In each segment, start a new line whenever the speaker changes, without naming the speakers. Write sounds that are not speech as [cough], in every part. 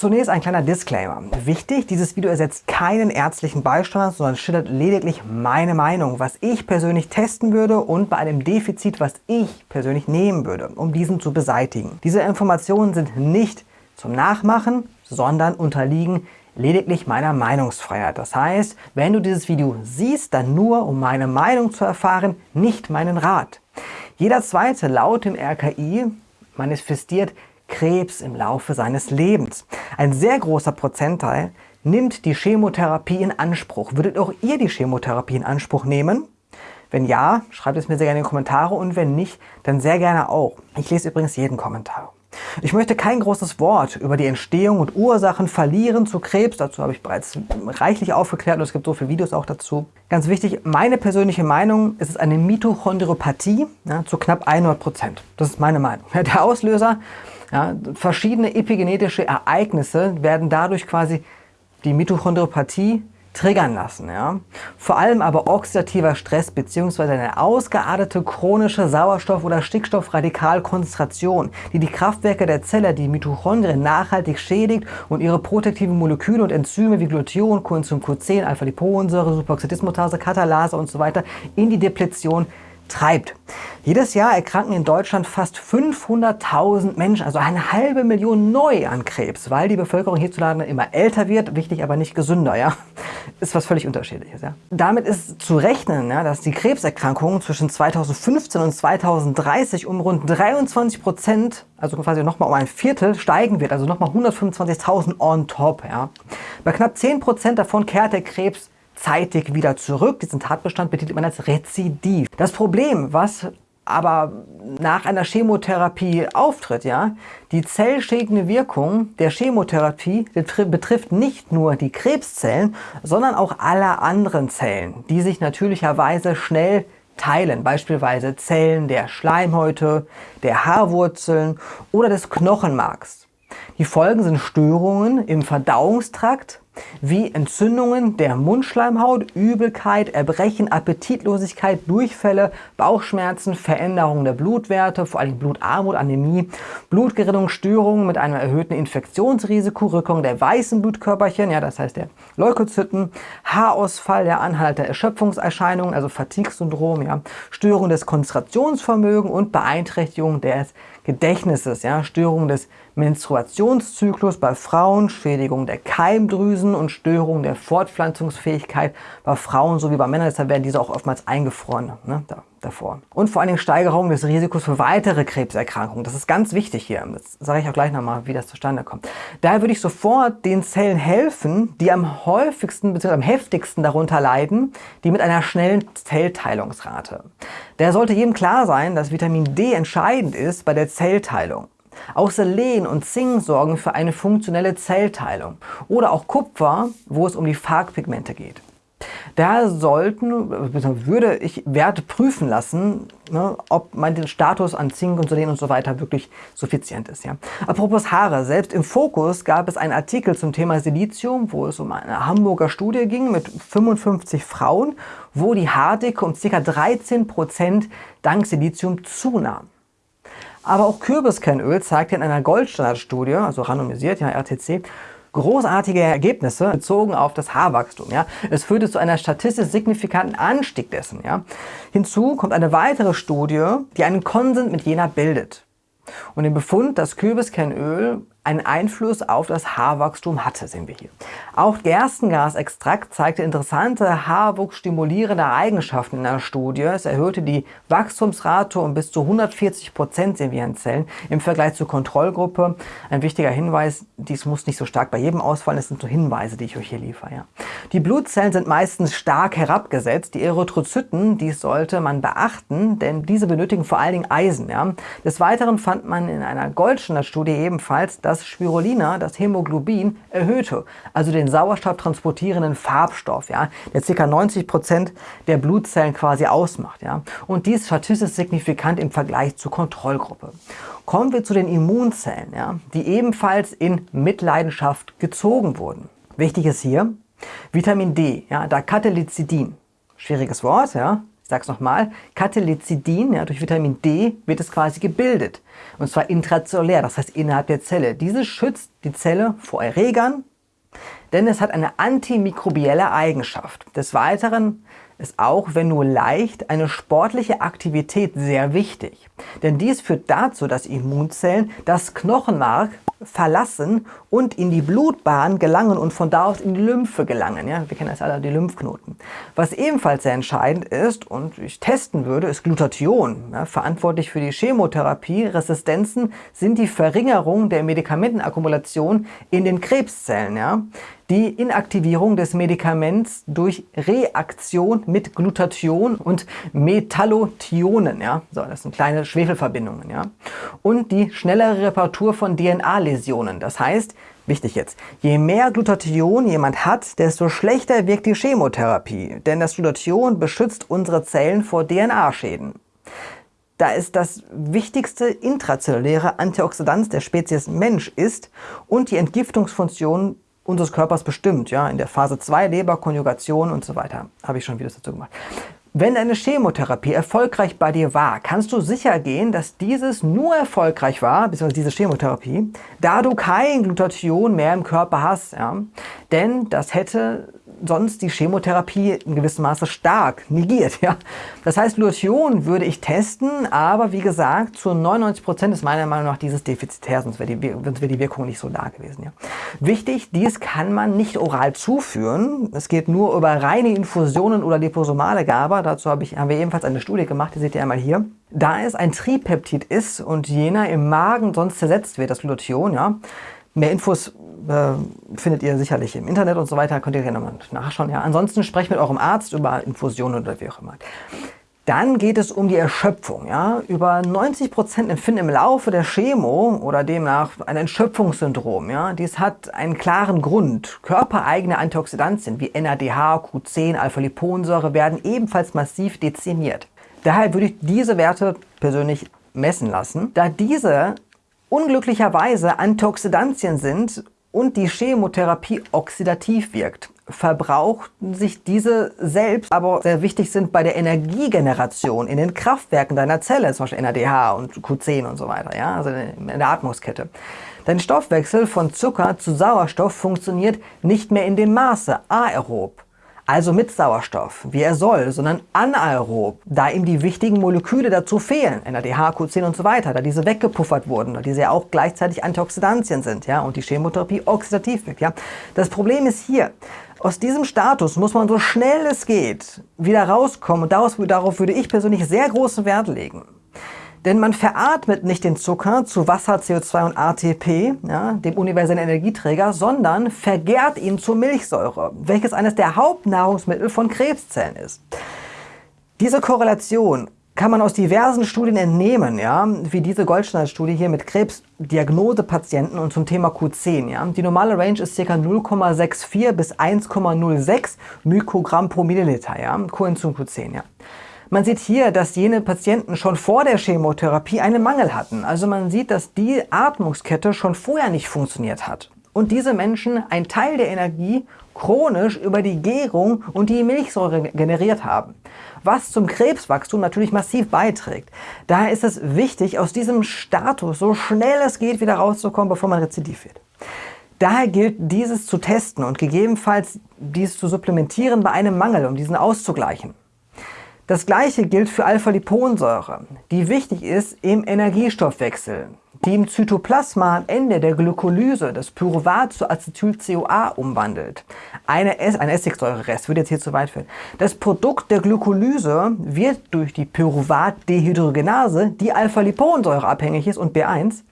Zunächst ein kleiner Disclaimer. Wichtig, dieses Video ersetzt keinen ärztlichen Beistand, sondern schildert lediglich meine Meinung, was ich persönlich testen würde und bei einem Defizit, was ich persönlich nehmen würde, um diesen zu beseitigen. Diese Informationen sind nicht zum Nachmachen, sondern unterliegen lediglich meiner Meinungsfreiheit. Das heißt, wenn du dieses Video siehst, dann nur, um meine Meinung zu erfahren, nicht meinen Rat. Jeder Zweite laut dem RKI manifestiert Krebs im Laufe seines Lebens. Ein sehr großer Prozentteil nimmt die Chemotherapie in Anspruch. Würdet auch ihr die Chemotherapie in Anspruch nehmen? Wenn ja, schreibt es mir sehr gerne in die Kommentare und wenn nicht, dann sehr gerne auch. Ich lese übrigens jeden Kommentar. Ich möchte kein großes Wort über die Entstehung und Ursachen verlieren zu Krebs. Dazu habe ich bereits reichlich aufgeklärt und es gibt so viele Videos auch dazu. Ganz wichtig, meine persönliche Meinung ist es eine Mitochondriopathie ja, zu knapp 100 Prozent. Das ist meine Meinung. [laughs] Der Auslöser ja, verschiedene epigenetische Ereignisse werden dadurch quasi die Mitochondriopathie triggern lassen. Ja? Vor allem aber oxidativer Stress bzw. eine ausgeartete chronische Sauerstoff- oder Stickstoffradikalkonzentration, die die Kraftwerke der Zelle, die Mitochondrien, nachhaltig schädigt und ihre protektiven Moleküle und Enzyme wie Glutathion, Coenzym Q10, Alpha-Liponsäure, Superoxidismutase, Katalase und so in die Depletion treibt. Jedes Jahr erkranken in Deutschland fast 500.000 Menschen, also eine halbe Million neu an Krebs, weil die Bevölkerung hierzulande immer älter wird, wichtig aber nicht gesünder. Ja? Ist was völlig unterschiedliches. Ja? Damit ist zu rechnen, ja, dass die Krebserkrankungen zwischen 2015 und 2030 um rund 23 Prozent, also quasi nochmal um ein Viertel, steigen wird, also nochmal 125.000 on top. Ja? Bei knapp 10 Prozent davon kehrt der Krebs zeitig wieder zurück. Diesen Tatbestand betitelt man als Rezidiv. Das Problem, was aber nach einer Chemotherapie auftritt, ja, die zellschädigende Wirkung der Chemotherapie betrifft nicht nur die Krebszellen, sondern auch alle anderen Zellen, die sich natürlicherweise schnell teilen, beispielsweise Zellen der Schleimhäute, der Haarwurzeln oder des Knochenmarks. Die Folgen sind Störungen im Verdauungstrakt, wie Entzündungen der Mundschleimhaut, Übelkeit, Erbrechen, Appetitlosigkeit, Durchfälle, Bauchschmerzen, Veränderungen der Blutwerte, vor allem Blutarmut, Anämie, Blutgerinnungsstörungen mit einem erhöhten Infektionsrisiko, Rückung der weißen Blutkörperchen, ja, das heißt der Leukozyten, Haarausfall, der Anhalt der Erschöpfungserscheinungen, also Fatigue-Syndrom, ja, Störung des Konzentrationsvermögens und Beeinträchtigung des Gedächtnisses, ja, Störung des Menstruationszyklus bei Frauen, Schädigung der Keimdrüsen und Störung der Fortpflanzungsfähigkeit bei Frauen sowie bei Männern. Deshalb werden diese auch oftmals eingefroren ne, da, davor. Und vor allen Dingen Steigerung des Risikos für weitere Krebserkrankungen. Das ist ganz wichtig hier. Das sage ich auch gleich nochmal, wie das zustande kommt. Daher würde ich sofort den Zellen helfen, die am häufigsten bzw. am heftigsten darunter leiden, die mit einer schnellen Zellteilungsrate. Der sollte jedem klar sein, dass Vitamin D entscheidend ist bei der Zellteilung. Auch Selen und Zink sorgen für eine funktionelle Zellteilung. Oder auch Kupfer, wo es um die Farbpigmente geht. Da sollten, würde ich Werte prüfen lassen, ne, ob mein Status an Zink und Selen und so weiter wirklich suffizient ist. Ja. Apropos Haare, selbst im Fokus gab es einen Artikel zum Thema Silizium, wo es um eine Hamburger Studie ging mit 55 Frauen, wo die Haardicke um ca. 13% dank Silizium zunahm. Aber auch Kürbiskernöl zeigte in einer Goldstandardstudie, also randomisiert, ja, RTC, großartige Ergebnisse bezogen auf das Haarwachstum. Ja. Es führte zu einer statistisch signifikanten Anstieg dessen. Ja. Hinzu kommt eine weitere Studie, die einen Konsens mit jener bildet. Und den Befund, dass Kürbiskernöl einen Einfluss auf das Haarwachstum hatte, sehen wir hier. Auch Gerstengasextrakt zeigte interessante haarwuchsstimulierende Eigenschaften in einer Studie. Es erhöhte die Wachstumsrate um bis zu 140 Prozent, sehen wir in Zellen, im Vergleich zur Kontrollgruppe. Ein wichtiger Hinweis, dies muss nicht so stark bei jedem ausfallen, es sind so Hinweise, die ich euch hier liefere. Ja. Die Blutzellen sind meistens stark herabgesetzt. Die Erythrozyten, dies sollte man beachten, denn diese benötigen vor allen Dingen Eisen. Ja. Des Weiteren fand man in einer Goldstandard-Studie ebenfalls, dass Spirulina das Hämoglobin erhöhte, also den sauerstofftransportierenden Farbstoff, ja, der ca. 90 Prozent der Blutzellen quasi ausmacht. Ja. Und dies statistisch signifikant im Vergleich zur Kontrollgruppe. Kommen wir zu den Immunzellen, ja, die ebenfalls in Mitleidenschaft gezogen wurden. Wichtig ist hier Vitamin D, ja, Dacatelicidin, schwieriges Wort, ja, sag's nochmal, Catelicidin, ja, durch Vitamin D wird es quasi gebildet. Und zwar intrazellulär, das heißt innerhalb der Zelle. Dieses schützt die Zelle vor Erregern, denn es hat eine antimikrobielle Eigenschaft. Des Weiteren ist auch, wenn nur leicht, eine sportliche Aktivität sehr wichtig. Denn dies führt dazu, dass Immunzellen das Knochenmark verlassen und in die Blutbahn gelangen und von da aus in die Lymphe gelangen. Ja, wir kennen das alle, die Lymphknoten. Was ebenfalls sehr entscheidend ist und ich testen würde, ist Glutathion. Ja, verantwortlich für die Chemotherapie. Resistenzen sind die Verringerung der Medikamentenakkumulation in den Krebszellen. Ja die Inaktivierung des Medikaments durch Reaktion mit Glutathion und Metallothionen. Ja? So, das sind kleine Schwefelverbindungen. Ja? Und die schnellere Reparatur von DNA-Läsionen. Das heißt, wichtig jetzt, je mehr Glutathion jemand hat, desto schlechter wirkt die Chemotherapie. Denn das Glutathion beschützt unsere Zellen vor DNA-Schäden. Da es das wichtigste intrazelluläre Antioxidant der Spezies Mensch ist und die Entgiftungsfunktion unseres Körpers bestimmt. Ja? In der Phase 2 Leber, Konjugation und so weiter. Habe ich schon Videos dazu gemacht. Wenn deine Chemotherapie erfolgreich bei dir war, kannst du sicher gehen, dass dieses nur erfolgreich war, beziehungsweise diese Chemotherapie, da du kein Glutathion mehr im Körper hast. Ja? Denn das hätte sonst die Chemotherapie in gewissem Maße stark negiert. Ja? Das heißt, Glutathion würde ich testen, aber wie gesagt, zu 99 Prozent ist meiner Meinung nach dieses defizitär, sonst wäre die, wär die Wirkung nicht so da gewesen. Ja? Wichtig, dies kann man nicht oral zuführen. Es geht nur über reine Infusionen oder liposomale Gabe. Dazu hab ich, haben wir ebenfalls eine Studie gemacht, die seht ihr einmal hier. Da es ein Tripeptid ist und jener im Magen sonst zersetzt wird, das Glutathion, ja, Mehr Infos äh, findet ihr sicherlich im Internet und so weiter, könnt ihr gerne mal nachschauen. Ja. Ansonsten sprecht mit eurem Arzt über Infusionen oder wie auch immer. Dann geht es um die Erschöpfung. Ja. Über 90% empfinden im Laufe der Chemo oder demnach ein Erschöpfungssyndrom. Ja. Dies hat einen klaren Grund. Körpereigene Antioxidantien wie NADH, Q10, Alpha-Liponsäure werden ebenfalls massiv dezimiert. Daher würde ich diese Werte persönlich messen lassen, da diese unglücklicherweise Antioxidantien sind und die Chemotherapie oxidativ wirkt, verbrauchen sich diese selbst, aber sehr wichtig sind bei der Energiegeneration in den Kraftwerken deiner Zelle, zum Beispiel NADH und Q10 und so weiter, ja, also in der Atmungskette. Dein Stoffwechsel von Zucker zu Sauerstoff funktioniert nicht mehr in dem Maße aerob also mit Sauerstoff, wie er soll, sondern anaerob, da ihm die wichtigen Moleküle dazu fehlen, NADH, Q10 und so weiter, da diese weggepuffert wurden, da diese ja auch gleichzeitig Antioxidantien sind ja, und die Chemotherapie oxidativ wirkt. Ja. Das Problem ist hier, aus diesem Status muss man so schnell es geht wieder rauskommen und daraus, darauf würde ich persönlich sehr großen Wert legen. Denn man veratmet nicht den Zucker zu Wasser, CO2 und ATP, ja, dem universellen Energieträger, sondern vergärt ihn zur Milchsäure, welches eines der Hauptnahrungsmittel von Krebszellen ist. Diese Korrelation kann man aus diversen Studien entnehmen, ja, wie diese Goldstandard-Studie hier mit Krebsdiagnosepatienten und zum Thema Q10. Ja. Die normale Range ist ca. 0,64 bis 1,06 Mikrogramm pro Milliliter, ja, Coenzym Q10. Ja. Man sieht hier, dass jene Patienten schon vor der Chemotherapie einen Mangel hatten. Also man sieht, dass die Atmungskette schon vorher nicht funktioniert hat. Und diese Menschen einen Teil der Energie chronisch über die Gärung und die Milchsäure generiert haben, was zum Krebswachstum natürlich massiv beiträgt. Daher ist es wichtig, aus diesem Status so schnell es geht wieder rauszukommen, bevor man rezidiv wird. Daher gilt dieses zu testen und gegebenenfalls dies zu supplementieren bei einem Mangel, um diesen auszugleichen. Das gleiche gilt für Alpha-Liponsäure, die wichtig ist im Energiestoffwechsel, die im Zytoplasma am Ende der Glykolyse das Pyruvat zu Acetyl-CoA umwandelt. Eine ein Essigsäurerest würde jetzt hier zu weit führen. Das Produkt der Glykolyse wird durch die Pyruvat-Dehydrogenase, die Alpha-Liponsäure abhängig ist und B1,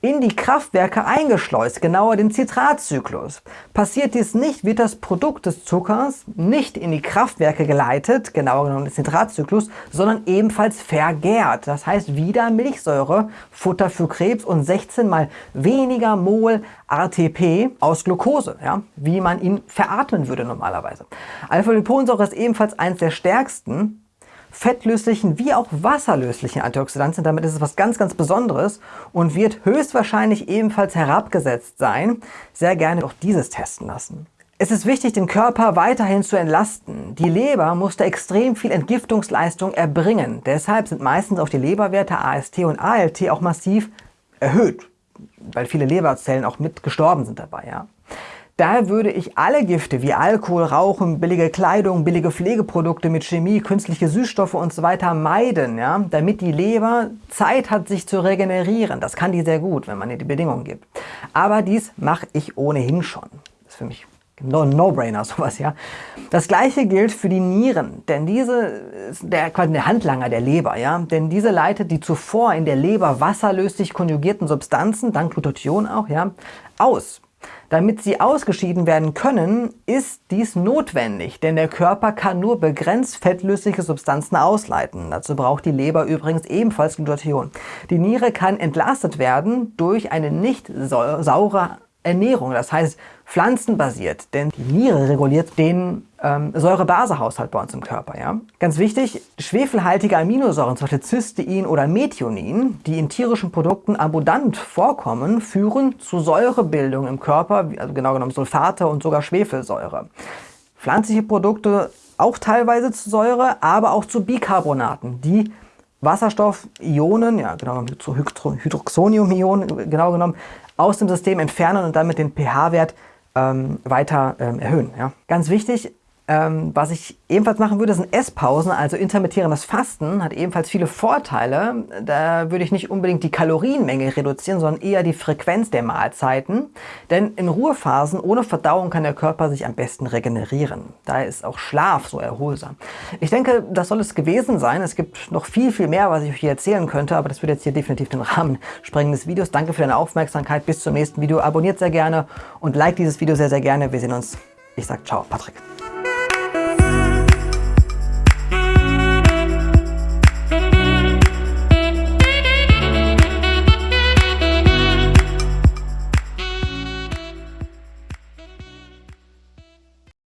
in die Kraftwerke eingeschleust, genauer den Zitratzyklus. Passiert dies nicht, wird das Produkt des Zuckers nicht in die Kraftwerke geleitet, genauer genommen den Zitratzyklus, sondern ebenfalls vergärt. Das heißt wieder Milchsäure, Futter für Krebs und 16 mal weniger Mol ATP aus Glucose, ja, wie man ihn veratmen würde normalerweise. Alpha-Liponsäure ist ebenfalls eines der stärksten fettlöslichen wie auch wasserlöslichen Antioxidantien. Damit ist es was ganz, ganz Besonderes und wird höchstwahrscheinlich ebenfalls herabgesetzt sein. Sehr gerne auch dieses testen lassen. Es ist wichtig, den Körper weiterhin zu entlasten. Die Leber musste extrem viel Entgiftungsleistung erbringen. Deshalb sind meistens auch die Leberwerte AST und ALT auch massiv erhöht, weil viele Leberzellen auch mit gestorben sind dabei. Ja. Daher würde ich alle Gifte wie Alkohol, Rauchen, billige Kleidung, billige Pflegeprodukte mit Chemie, künstliche Süßstoffe und so weiter meiden, ja, damit die Leber Zeit hat, sich zu regenerieren. Das kann die sehr gut, wenn man ihr die Bedingungen gibt. Aber dies mache ich ohnehin schon. Das ist für mich No-Brainer, [laughs] sowas, ja. Das gleiche gilt für die Nieren, denn diese ist der, quasi der Handlanger der Leber, ja. Denn diese leitet die zuvor in der Leber wasserlöslich konjugierten Substanzen, dank Glutathion auch, ja, aus. Damit sie ausgeschieden werden können, ist dies notwendig, denn der Körper kann nur begrenzt fettlösliche Substanzen ausleiten. Dazu braucht die Leber übrigens ebenfalls Glutathion. Die Niere kann entlastet werden durch eine nicht saure Ernährung, das heißt pflanzenbasiert, denn die Niere reguliert den ähm, Säure-Base-Haushalt bei uns im Körper. Ja? Ganz wichtig, schwefelhaltige Aminosäuren, zum Beispiel Cystein oder Methionin, die in tierischen Produkten abundant vorkommen, führen zu Säurebildung im Körper, also genau genommen Sulfate und sogar Schwefelsäure. Pflanzliche Produkte auch teilweise zu Säure, aber auch zu Bicarbonaten, die Wasserstoffionen, ja genau zu Hydroxonium-Ionen genau genommen, aus dem System entfernen und damit den pH-Wert ähm, weiter ähm, erhöhen. Ja. Ganz wichtig, ähm, was ich ebenfalls machen würde, sind Esspausen, also intermittierendes Fasten, hat ebenfalls viele Vorteile. Da würde ich nicht unbedingt die Kalorienmenge reduzieren, sondern eher die Frequenz der Mahlzeiten. Denn in Ruhephasen ohne Verdauung kann der Körper sich am besten regenerieren. Daher ist auch Schlaf so erholsam. Ich denke, das soll es gewesen sein. Es gibt noch viel, viel mehr, was ich euch hier erzählen könnte, aber das würde jetzt hier definitiv den Rahmen sprengen des Videos. Danke für deine Aufmerksamkeit. Bis zum nächsten Video. Abonniert sehr gerne und like dieses Video sehr, sehr gerne. Wir sehen uns. Ich sage ciao, Patrick.